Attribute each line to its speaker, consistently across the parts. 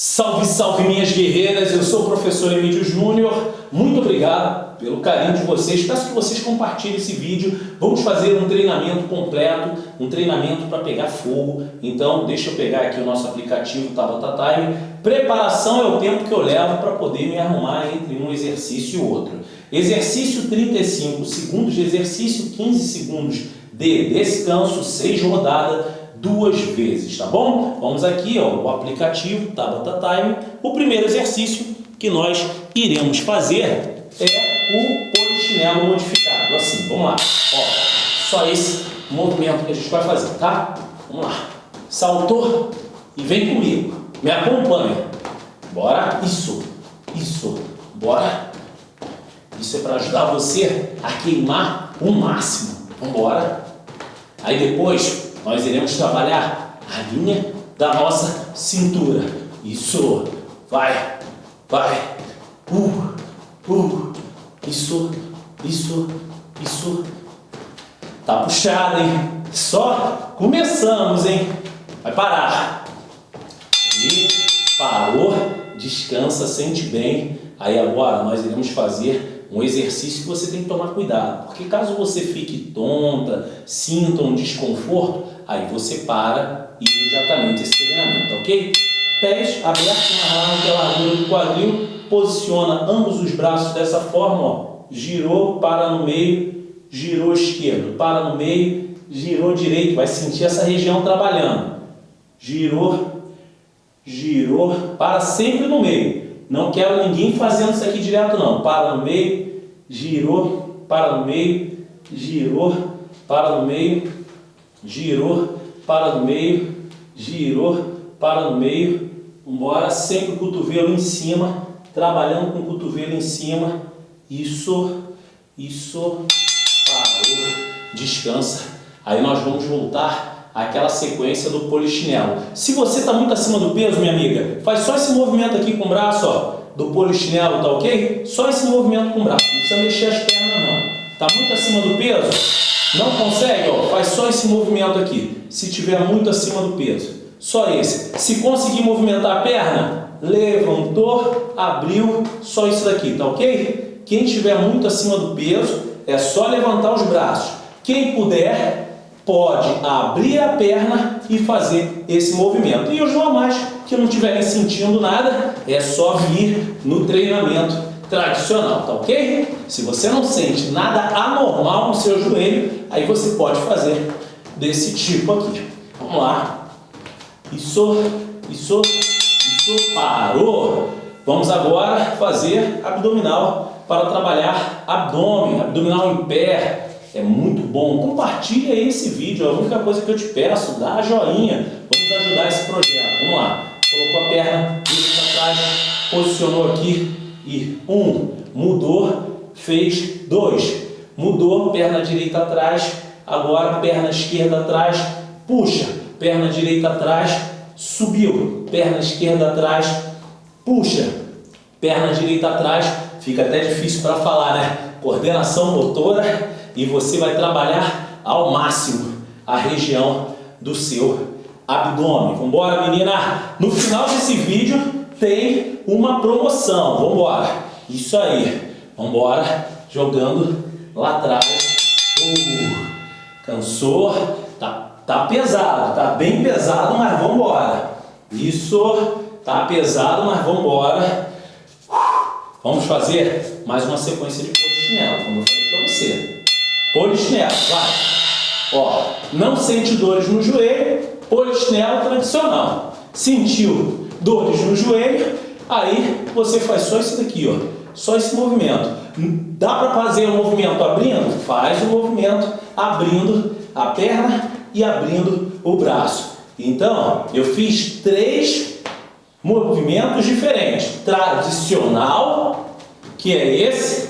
Speaker 1: Salve, salve minhas guerreiras, eu sou o professor Emílio Júnior, muito obrigado pelo carinho de vocês, peço que vocês compartilhem esse vídeo, vamos fazer um treinamento completo, um treinamento para pegar fogo, então deixa eu pegar aqui o nosso aplicativo Tabata Time, preparação é o tempo que eu levo para poder me arrumar entre um exercício e outro. Exercício 35 segundos de exercício, 15 segundos de descanso, 6 rodadas, duas vezes, tá bom? Vamos aqui, ó, o aplicativo Tabata Time. O primeiro exercício que nós iremos fazer é o polichinelo modificado, assim, vamos lá. Ó, só esse movimento que a gente vai fazer, tá? Vamos lá. Saltou e vem comigo. Me acompanha. Bora. Isso. Isso. Bora. Isso é para ajudar você a queimar o máximo. Vamos embora. Aí depois nós iremos trabalhar a linha da nossa cintura. Isso, vai, vai, uh, uh, isso, isso, isso. Tá puxado, hein? Só começamos, hein? Vai parar. E parou, descansa, sente bem. Aí agora nós iremos fazer um exercício que você tem que tomar cuidado, porque caso você fique tonta, sinta um desconforto, aí você para imediatamente esse treinamento, ok? Pés abertos na largura do quadril, posiciona ambos os braços dessa forma, ó. girou, para no meio, girou esquerdo, para no meio, girou direito, vai sentir essa região trabalhando, girou, girou, para sempre no meio, não quero ninguém fazendo isso aqui direto não. Para no meio, girou, para no meio, girou, para no meio, girou, para no meio, girou, para no meio. Vambora, sempre o cotovelo em cima, trabalhando com o cotovelo em cima. Isso, isso, parou, descansa. Aí nós vamos voltar aquela sequência do polichinelo. Se você está muito acima do peso, minha amiga, faz só esse movimento aqui com o braço, ó, do polichinelo, tá ok? Só esse movimento com o braço, não precisa mexer as pernas não. Está muito acima do peso? Não consegue? Ó, faz só esse movimento aqui, se tiver muito acima do peso. Só esse. Se conseguir movimentar a perna, levantou, abriu, só isso daqui, tá ok? Quem estiver muito acima do peso, é só levantar os braços. Quem puder, pode abrir a perna e fazer esse movimento. E os normais que não estiverem sentindo nada, é só vir no treinamento tradicional, tá ok? Se você não sente nada anormal no seu joelho, aí você pode fazer desse tipo aqui. Vamos lá. Isso, isso, isso, parou. Vamos agora fazer abdominal para trabalhar abdômen, abdominal em pé, é muito bom. Compartilha esse vídeo, é a única coisa que eu te peço, dá a joinha. Vamos ajudar esse projeto. Vamos lá. Colocou a perna, para trás, posicionou aqui e um, mudou, fez dois, mudou, perna direita atrás, agora perna esquerda atrás, puxa, perna direita atrás, subiu, perna esquerda atrás, puxa, perna direita atrás, fica até difícil para falar, né? Coordenação motora e você vai trabalhar ao máximo a região do seu abdômen. Embora, menina? No final desse vídeo tem uma promoção. Vamos embora. Isso aí. Vamos embora. Jogando lá atrás. Uh, cansou? Tá, tá pesado. Tá bem pesado, mas vamos embora. Isso. Tá pesado, mas vamos embora. Vamos fazer mais uma sequência de polichinelo, como eu falei para você. Polichinelo, vai. Ó, não sente dores no joelho, polichinelo tradicional. Sentiu dores no joelho, aí você faz só isso daqui, ó. Só esse movimento. Dá para fazer o movimento abrindo? Faz o movimento abrindo a perna e abrindo o braço. Então, eu fiz três movimentos diferentes. Tradicional, que é esse.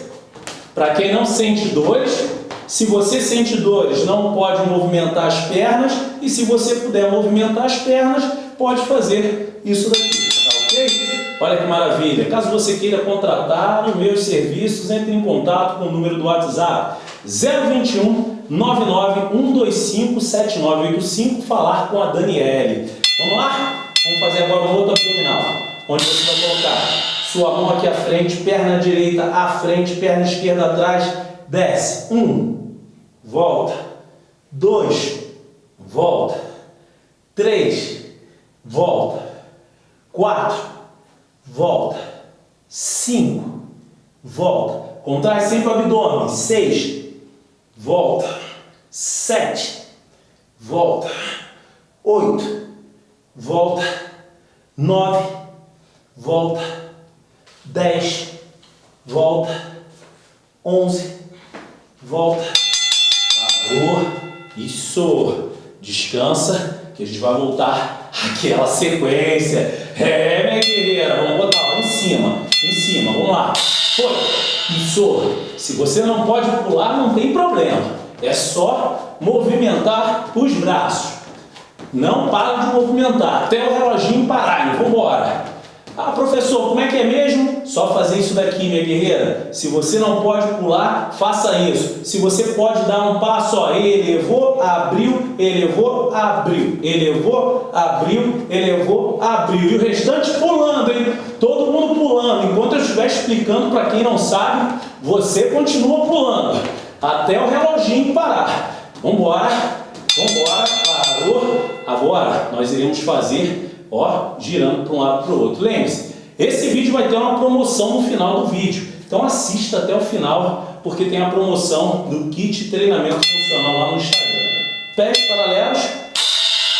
Speaker 1: Para quem não sente dores, se você sente dores, não pode movimentar as pernas. E se você puder movimentar as pernas, pode fazer isso daqui. Tá ok? Olha que maravilha. Caso você queira contratar os meus serviços, entre em contato com o número do WhatsApp 021 99125 7985 falar com a Daniele. Vamos lá? Vamos fazer agora um outro abdominal. onde você vai colocar sua mão aqui à frente, perna direita à frente, perna esquerda atrás, desce. Um, volta. Dois, volta. Três, volta. Quatro, volta. Cinco, volta. Contrai sempre o. Seis, volta. Sete, volta. Oito, volta. Nove, volta. Dez, volta. Onze, volta. Parou. Isso. Descansa, que a gente vai voltar àquela sequência. É, minha guerreira, vamos botar lá em cima, em cima, vamos lá. Foi. Isso. Se você não pode pular, não tem problema. É só movimentar os braços. Não para de movimentar, até o reloginho parar. Ah, professor, como é que é mesmo? Só fazer isso daqui, minha guerreira. Se você não pode pular, faça isso. Se você pode dar um passo, ó, elevou, abriu, elevou, abriu, elevou, abriu, elevou, abriu. E o restante pulando, hein? Todo mundo pulando. Enquanto eu estiver explicando para quem não sabe, você continua pulando. Até o reloginho parar. Vambora, vambora, parou. Agora nós iremos fazer ó, girando para um lado para o outro. Lembre-se, esse vídeo vai ter uma promoção no final do vídeo. Então assista até o final, porque tem a promoção do kit treinamento funcional lá no Instagram. Pés paralelos,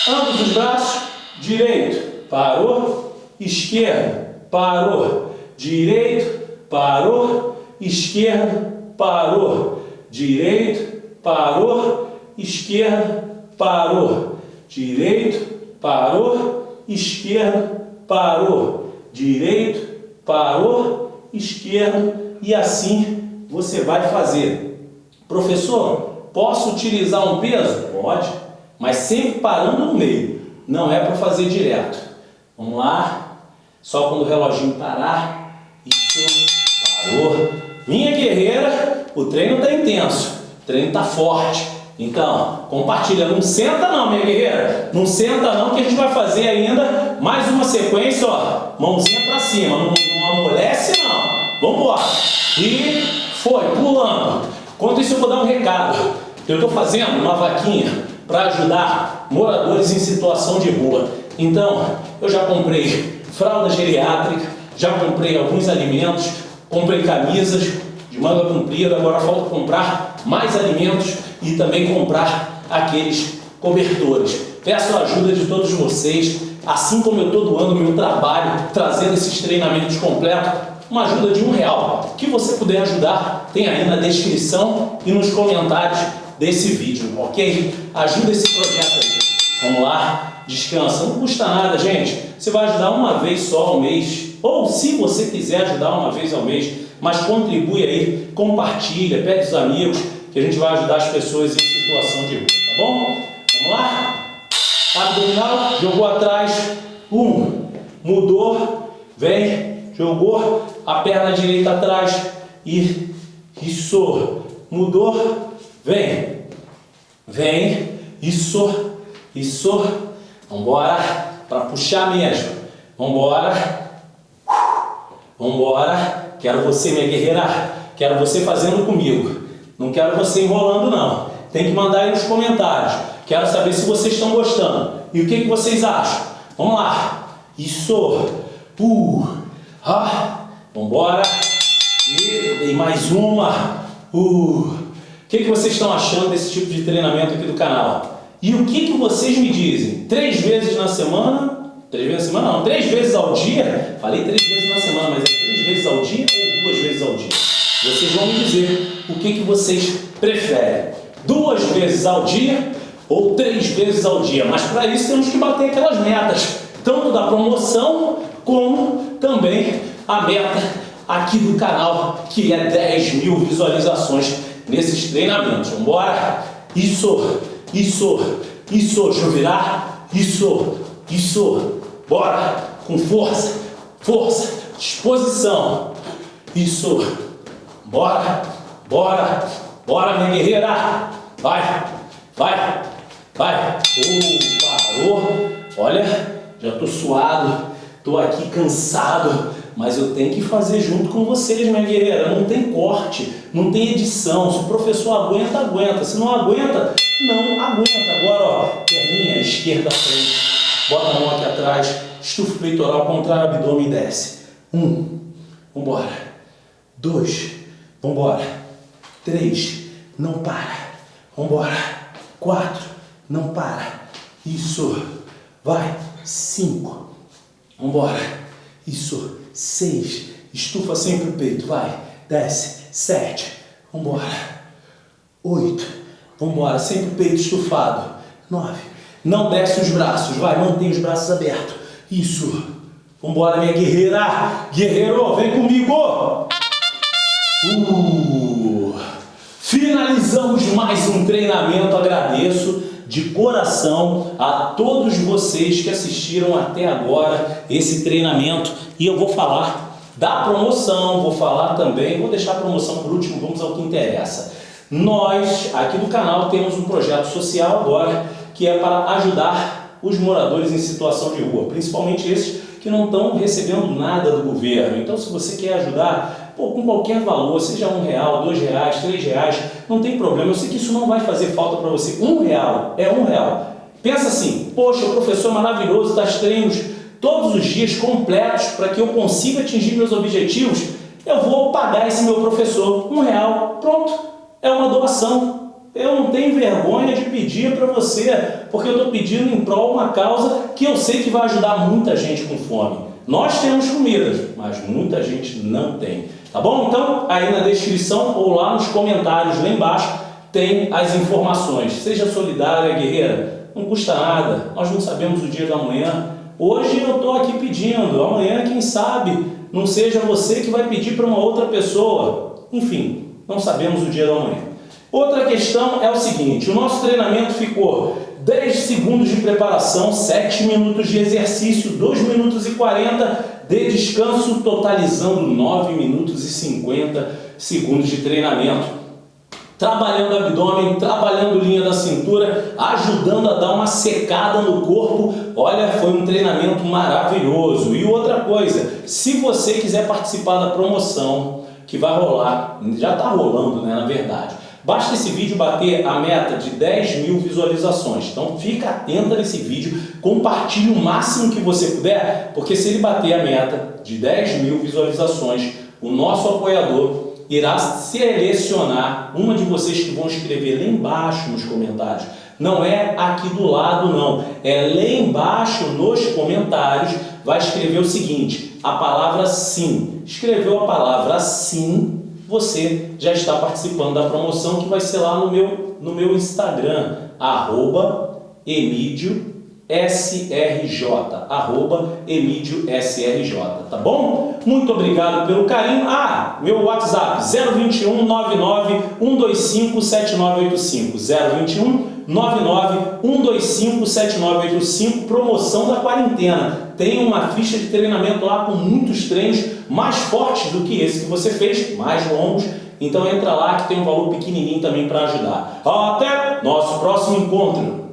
Speaker 1: ambos os braços, direito, parou, esquerdo, parou, direito, parou, esquerdo, parou, direito, parou, esquerdo, parou, direito, parou, esquerdo, parou, direito, parou, esquerdo e assim você vai fazer. Professor, posso utilizar um peso? Pode, mas sempre parando no meio, não é para fazer direto. Vamos lá, só quando o reloginho parar, isso, parou. Minha guerreira, o treino está intenso, o treino está forte. Então, compartilha. Não senta não, minha guerreira. Não senta não, que a gente vai fazer ainda mais uma sequência, ó. Mãozinha pra cima. Não, não amolece não. Vamos embora. E foi, pulando. Enquanto isso eu vou dar um recado. Eu estou fazendo uma vaquinha para ajudar moradores em situação de rua. Então, eu já comprei fralda geriátrica, já comprei alguns alimentos, comprei camisas de manga comprida, agora falta comprar mais alimentos e também comprar aqueles cobertores. Peço a ajuda de todos vocês, assim como eu estou doando meu trabalho, trazendo esses treinamentos completos, uma ajuda de um real. que você puder ajudar, tem aí na descrição e nos comentários desse vídeo, ok? Ajuda esse projeto aí. Vamos lá, descansa. Não custa nada, gente. Você vai ajudar uma vez só ao mês. Ou se você quiser ajudar uma vez ao mês, mas contribui aí, compartilha, pede os amigos, que a gente vai ajudar as pessoas em situação de rua, tá bom? Vamos lá? Abdominal, jogou atrás, um, mudou, vem, jogou a perna direita atrás e isso, mudou, vem, vem, isso, isso, vambora, para puxar mesmo, vambora, vambora, quero você minha guerreira, quero você fazendo comigo, não quero você enrolando não. Tem que mandar aí nos comentários. Quero saber se vocês estão gostando. E o que, que vocês acham? Vamos lá. Isso. Uh. Ah. Vambora. E, e mais uma. Uh. O que, que vocês estão achando desse tipo de treinamento aqui do canal? E o que, que vocês me dizem? Três vezes na semana? Três vezes na semana? Não, três vezes ao dia? Falei três vezes na semana, mas é três vezes ao dia ou duas vezes ao dia? Vocês vão me dizer o que, que vocês preferem. Duas vezes ao dia ou três vezes ao dia. Mas para isso temos que bater aquelas metas. Tanto da promoção, como também a meta aqui do canal, que é 10 mil visualizações nesses treinamentos. Vamos embora? Isso, isso, isso, virar. Isso, isso, bora, com força, força, disposição. Isso. Bora, bora, bora, minha guerreira. Vai, vai, vai. Oh, parou. Olha, já tô suado, tô aqui cansado, mas eu tenho que fazer junto com vocês, minha guerreira. Não tem corte, não tem edição. Se o professor aguenta, aguenta. Se não aguenta, não aguenta. Agora, ó, perninha esquerda frente. Bota a mão aqui atrás, estufa o peitoral, contrário, abdômen e desce. Um, vambora. Dois, vambora. Três, não para. Vambora. Quatro, não para. Isso. Vai. Cinco. Vambora. Isso. Seis. Estufa sempre o peito. Vai. Desce. Sete. Vambora. Oito. Vambora. Sempre o peito estufado. Nove. Não desce os braços. Vai. Mantém os braços abertos. Isso. Vambora, minha guerreira. Guerreiro, vem comigo. Uh. Finalizamos mais um treinamento. Agradeço de coração a todos vocês que assistiram até agora esse treinamento e eu vou falar da promoção, vou falar também, vou deixar a promoção por último, vamos ao que interessa. Nós, aqui do canal, temos um projeto social agora que é para ajudar os moradores em situação de rua, principalmente esses que não estão recebendo nada do governo. Então, se você quer ajudar pô, com qualquer valor, seja um real, dois reais, três reais, não tem problema. Eu sei que isso não vai fazer falta para você. Um real é um real. Pensa assim, poxa, o professor maravilhoso das treinos todos os dias completos para que eu consiga atingir meus objetivos, eu vou pagar esse meu professor um real. Pronto, é uma doação. Eu não tenho vergonha de pedir para você, porque eu estou pedindo em prol uma causa que eu sei que vai ajudar muita gente com fome. Nós temos comidas, mas muita gente não tem. Tá bom? Então, aí na descrição ou lá nos comentários lá embaixo tem as informações. Seja solidária, guerreira, não custa nada. Nós não sabemos o dia da manhã. Hoje eu estou aqui pedindo, amanhã quem sabe não seja você que vai pedir para uma outra pessoa. Enfim, não sabemos o dia da manhã. Outra questão é o seguinte, o nosso treinamento ficou 10 segundos de preparação, 7 minutos de exercício, 2 minutos e 40 de descanso, totalizando 9 minutos e 50 segundos de treinamento. Trabalhando abdômen, trabalhando linha da cintura, ajudando a dar uma secada no corpo. Olha, foi um treinamento maravilhoso. E outra coisa, se você quiser participar da promoção que vai rolar, já está rolando, né, na verdade, Basta esse vídeo bater a meta de 10 mil visualizações. Então fica atenta nesse vídeo, compartilhe o máximo que você puder, porque se ele bater a meta de 10 mil visualizações, o nosso apoiador irá selecionar uma de vocês que vão escrever lá embaixo nos comentários. Não é aqui do lado não, é lá embaixo nos comentários vai escrever o seguinte, a palavra sim. Escreveu a palavra sim, você já está participando da promoção que vai ser lá no meu, no meu Instagram, arroba Emídio SRJ, arroba SRJ, tá bom? Muito obrigado pelo carinho. Ah, meu WhatsApp 021 99 125 7985 021 99 125 7985 promoção da quarentena. Tem uma ficha de treinamento lá com muitos treinos mais fortes do que esse que você fez, mais longos. Então entra lá que tem um valor pequenininho também para ajudar. Até nosso próximo encontro.